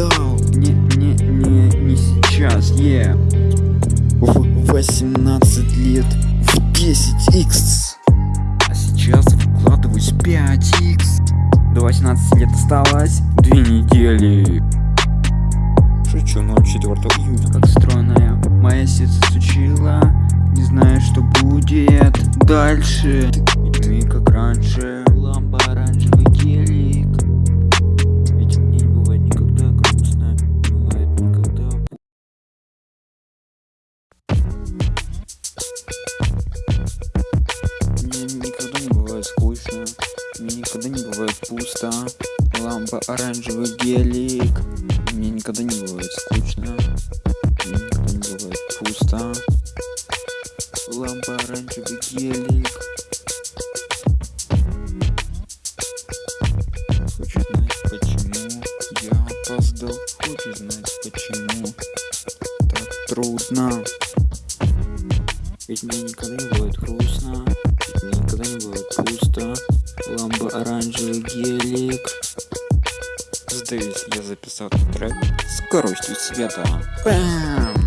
опоздал. Не, не, не, не сейчас, е. В 18 лет в 10x. А сейчас вкладываюсь 5x. До 18 лет осталось две недели. Шучу 04 июня. Как стройная моя сердце стучила Не знаю, что будет дальше Ведь мы как раньше пусто Лампа оранжевый гелик. Мне никогда не бывает скучно. Мне никогда не бывает пусто. Лампа оранжевый гелик. Хочешь знать почему? Я опоздал. Хочешь знать почему? Так трудно. Ведь мне никогда не бывает грустно. Ведь мне никогда не бывает пусто Сдаюсь, я записал трек скоростью света. Бам!